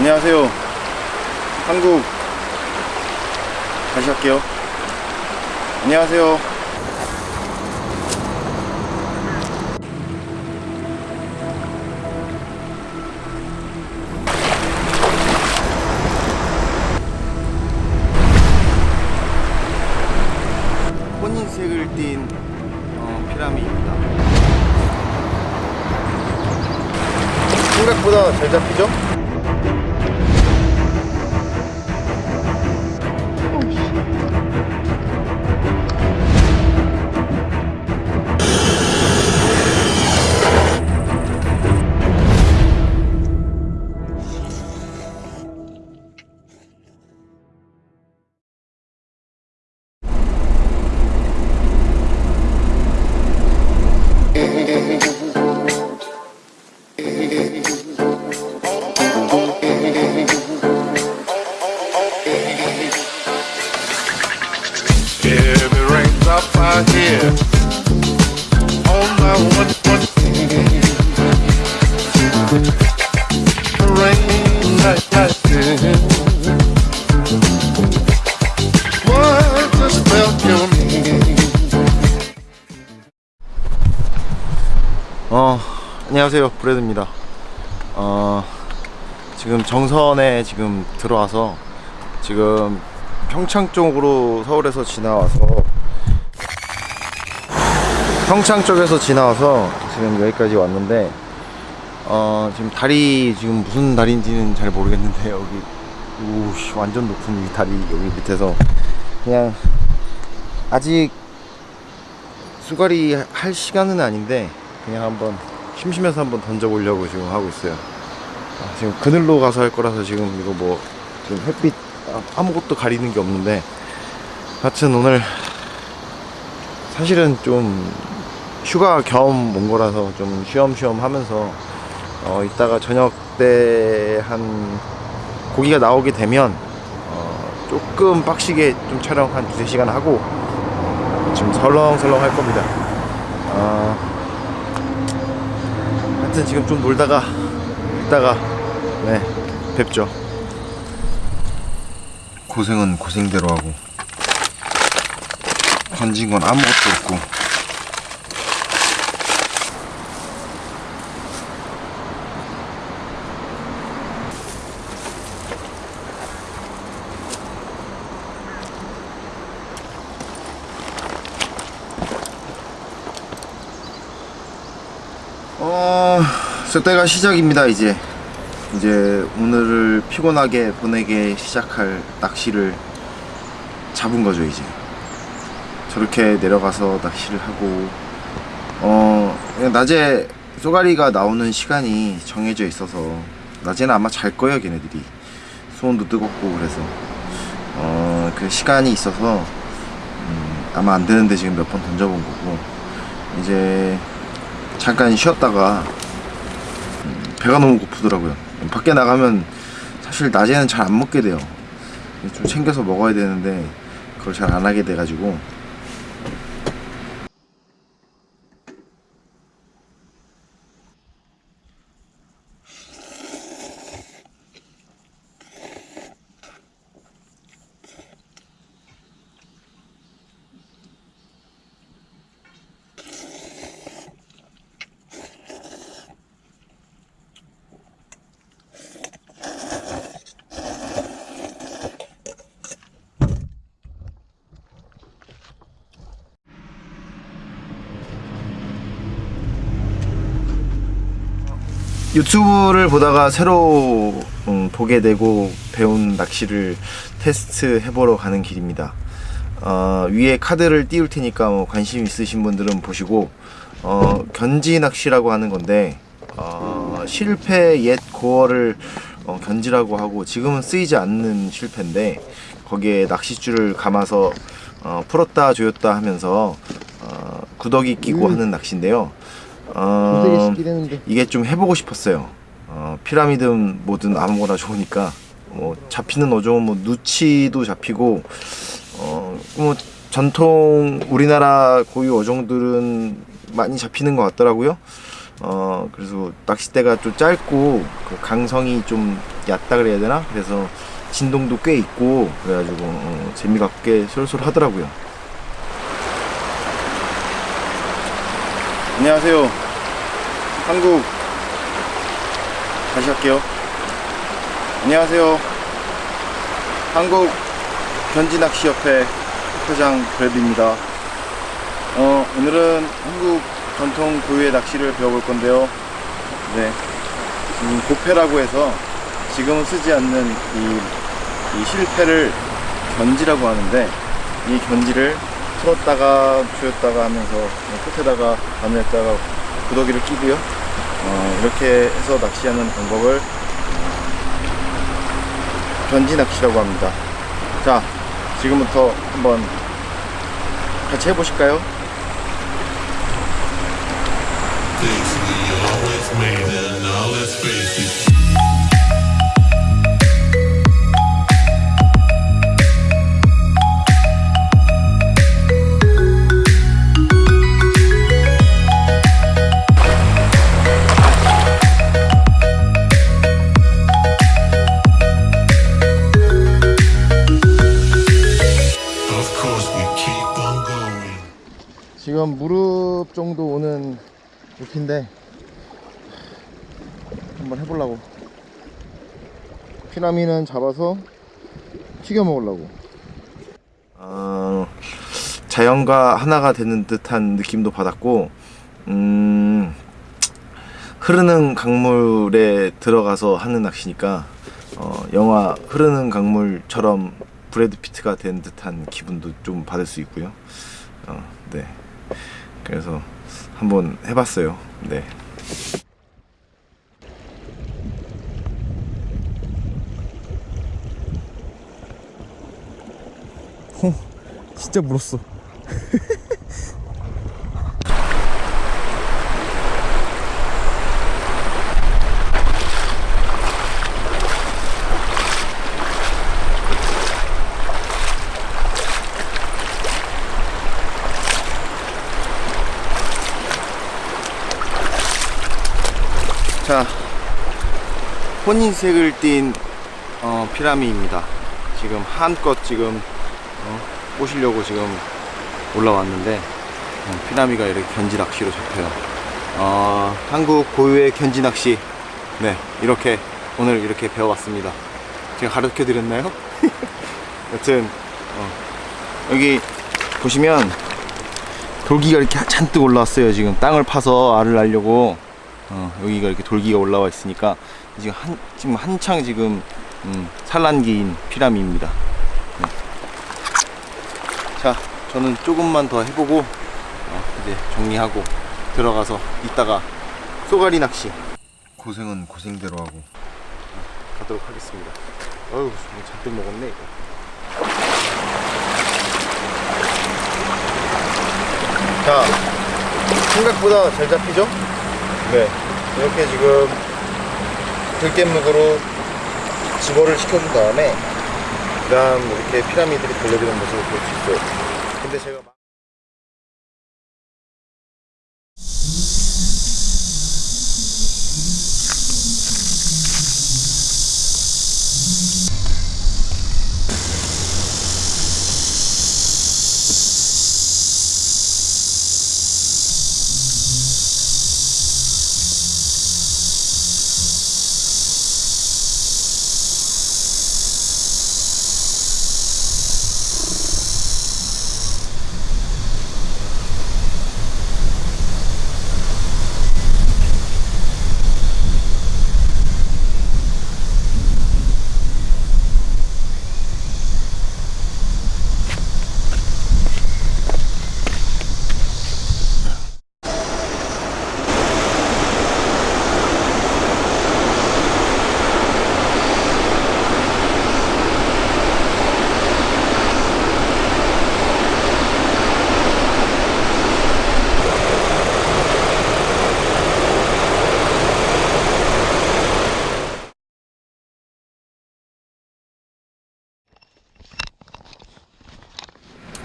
안녕하세요. 한국. 다시 할게요. 안녕하세요. 혼인색을 띤 어, 피라미드입니다. 생각보다 잘 잡히죠? 안녕하세요. 브레드입니다. 어 지금 정선에 지금 들어와서 지금 평창 쪽으로 서울에서 지나와서 평창 쪽에서 지나와서 지금 여기까지 왔는데 어 지금 다리 지금 무슨 다리인지는 잘 모르겠는데 여기 우씨 완전 높은 이 다리 여기 밑에서 그냥 아직 수가리 할 시간은 아닌데 그냥 한번 심심해서 한번 던져보려고 지금 하고 있어요. 아, 지금 그늘로 가서 할 거라서 지금 이거 뭐 지금 햇빛 아- 아무것도 가리는 게 없는데 하여튼 오늘 사실은 좀 휴가 겸 온 거라서 좀 쉬엄쉬엄 하면서 어 이따가 저녁 때 한 고기가 나오게 되면 어 조금 빡시게 좀 촬영 한 두세 시간 하고 지금 설렁설렁 할 겁니다 아 하여튼 지금 좀 놀다가 이따가 네 뵙죠. 고생은 고생대로 하고 건진 건 아무것도 없고 어, 저 때가 시작입니다 이제. 이제 오늘을 피곤하게 보내게 시작할 낚시를 잡은 거죠 이제. 저렇게 내려가서 낚시를 하고 어 낮에 쏘가리가 나오는 시간이 정해져 있어서 낮에는 아마 잘 거예요 걔네들이. 수온도 뜨겁고 그래서. 어 그 시간이 있어서 음, 아마 안 되는데 지금 몇 번 던져본 거고. 이제 잠깐 쉬었다가 음, 배가 너무 고프더라고요. 밖에 나가면 사실 낮에는 잘 안 먹게 돼요. 좀 챙겨서 먹어야 되는데 그걸 잘 안 하게 돼가지고 유튜브를 보다가 새로 음, 보게 되고 배운 낚시를 테스트 해보러 가는 길입니다. 어, 위에 카드를 띄울 테니까 뭐 관심 있으신 분들은 보시고 어, 견지 낚시라고 하는 건데 어, 실패 옛 고어를 어, 견지라고 하고 지금은 쓰이지 않는 실패인데 거기에 낚싯줄을 감아서 어, 풀었다 조였다 하면서 어, 구더기 끼고 하는 낚시인데요. 어, 이게 좀 해보고 싶었어요. 어, 피라미드든 뭐든 아무거나 좋으니까 뭐 잡히는 어종은 뭐 누치도 잡히고 어, 뭐 전통 우리나라 고유 어종들은 많이 잡히는 것 같더라고요. 어, 그래서 낚싯대가 좀 짧고 그 강성이 좀 얕다 그래야 되나? 그래서 진동도 꽤 있고 그래가지고 어, 재미가 꽤 쏠쏠하더라고요. 안녕하세요. 한국 다시 할게요. 안녕하세요. 한국 견지낚시협회 회장 그랩입니다. 어, 오늘은 한국 전통 고유의 낚시를 배워볼 건데요. 네. 음, 고패라고 해서 지금은 쓰지 않는 이, 이 실패를 견지라고 하는데 이 견지를 풀었다가 조였다가 하면서 끝에다가 바늘에다가 구더기를 끼고요. 어, 이렇게 해서 낚시하는 방법을 견지 낚시라고 합니다. 자, 지금부터 한번 같이 해보실까요? 지금 무릎 정도 오는 높이인데 한번 해보려고 피라미는 잡아서 튀겨 먹으려고 어, 자연과 하나가 되는 듯한 느낌도 받았고 음, 흐르는 강물에 들어가서 하는 낚시니까 어, 영화 흐르는 강물처럼 브래드 피트가 된 듯한 기분도 좀 받을 수 있고요. 어, 네. 그래서 한번 해봤어요. 네. 진짜 물었어. 혼인색을 띤 어, 피라미입니다. 지금 한껏 지금 어, 꼬시려고 지금 올라왔는데 어, 피라미가 이렇게 견지 낚시로 잡혀요. 어, 한국 고유의 견지 낚시 네 이렇게 오늘 이렇게 배워봤습니다. 제가 가르쳐 드렸나요? 여튼 어, 여기 보시면 돌기가 이렇게 잔뜩 올라왔어요. 지금 땅을 파서 알을 날려고 어, 여기가 이렇게 돌기가 올라와 있으니까 지금 한 지금 한창 지금 음, 산란기인 피라미입니다. 네. 자, 저는 조금만 더 해보고 어, 이제 정리하고 들어가서 이따가 쏘가리 낚시 고생은 고생대로 하고 가도록 하겠습니다. 어휴, 뭐 잔뜩 먹었네 이거. 자, 생각보다 잘 잡히죠? 네. 이렇게 지금 들깻묵으로 집어를 시켜준 다음에 그 다음 이렇게 피라미드를 돌려주는 모습을 볼 수 있어요. 근데 제가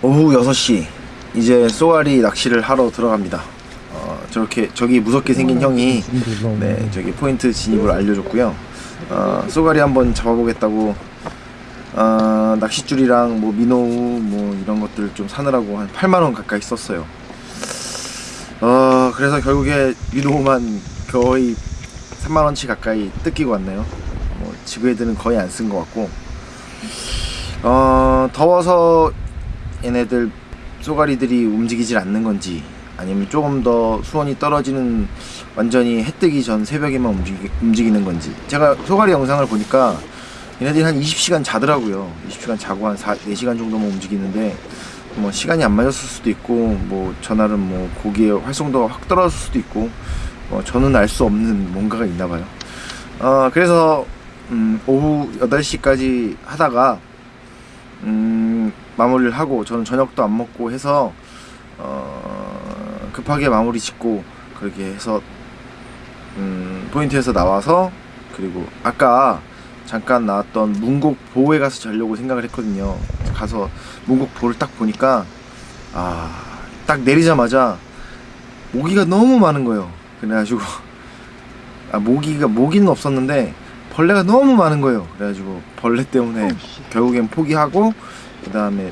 오후 6시 이제 쏘아리 낚시를 하러 들어갑니다 어, 저렇게 저기 무섭게 생긴 형이 네 저기 포인트 진입을 알려줬고요. 어, 쏘가리 한번 잡아보겠다고 어, 낚싯줄이랑 뭐 민호우 뭐 이런 것들 좀 사느라고 한 8만 원 가까이 썼어요. 어 그래서 결국에 민호우만 거의 3만 원치 가까이 뜯기고 왔네요. 뭐 지그헤드는 거의 안 쓴 것 같고 어 더워서 얘네들 쏘가리들이 움직이질 않는 건지 아니면 조금 더 수온이 떨어지는 완전히 해 뜨기 전 새벽에만 움직이, 움직이는 건지. 제가 쏘가리 영상을 보니까 얘네들이 한 20시간 자더라고요. 20시간 자고 한 4, 4시간 정도만 움직이는데 뭐 시간이 안 맞았을 수도 있고 뭐 전날은 뭐 고기의 활성도가 확 떨어졌을 수도 있고 뭐 저는 알 수 없는 뭔가가 있나 봐요. 어 그래서 음, 오후 8시까지 하다가 음, 마무리를 하고 저는 저녁도 안 먹고 해서 어, 급하게 마무리 짓고 그렇게 해서 음, 포인트에서 나와서 그리고 아까 잠깐 나왔던 문곡 보호에 가서 자려고 생각을 했거든요. 가서 문곡 보를 딱 보니까 아 딱 내리자마자 모기가 너무 많은 거예요. 그래가지고 아 모기가 모기는 없었는데 벌레가 너무 많은 거예요. 그래가지고 벌레 때문에 결국엔 포기하고 그 다음에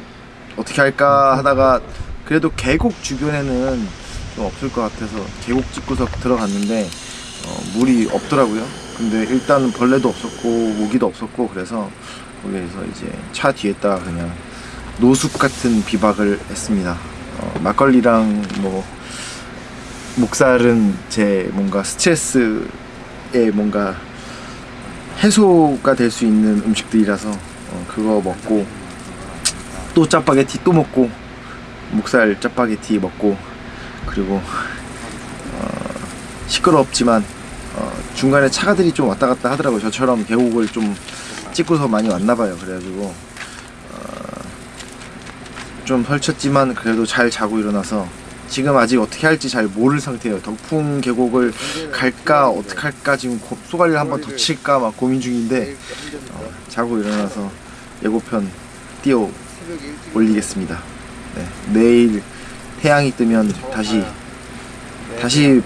어떻게 할까 하다가 그래도 계곡 주변에는 좀 없을 것 같아서 계곡 찍고서 들어갔는데 어, 물이 없더라고요. 근데 일단 벌레도 없었고 모기도 없었고 그래서 거기에서 이제 차 뒤에다가 그냥 노숙 같은 비박을 했습니다. 어, 막걸리랑 뭐 목살은 제 뭔가 스트레스에 뭔가 해소가 될 수 있는 음식들이라서 어, 그거 먹고 또 짜파게티 또 먹고 목살 짜파게티 먹고 그리고 어, 시끄럽지만 어, 중간에 차가들이 좀 왔다 갔다 하더라고요. 저처럼 계곡을 좀 찍고서 많이 왔나 봐요. 그래가지고 어, 좀 설쳤지만 그래도 잘 자고 일어나서 지금 아직 어떻게 할지 잘 모를 상태예요. 덕풍 계곡을 갈까 어떻게 할까 지금 고- 쏘가리를 한번 더 칠까 막 고민 중인데 어, 자고 일어나서 예고편 띄워 올리겠습니다. 네, 내일 태양이 뜨면 다시 다시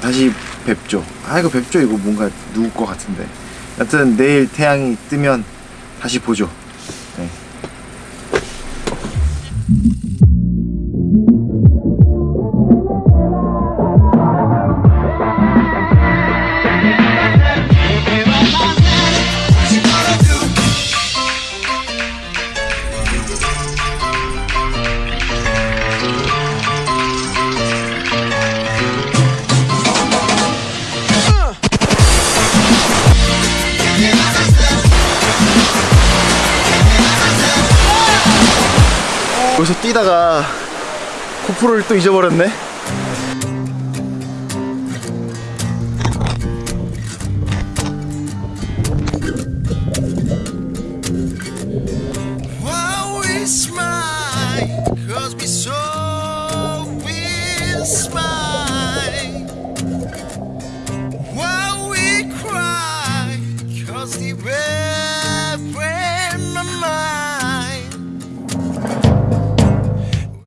다시 뵙죠. 아 이거 뵙죠 이거 뭔가 누구 거 같은데. 하여튼 내일 태양이 뜨면 다시 보죠. 뛰다가 코프로를 또 잊어버렸네.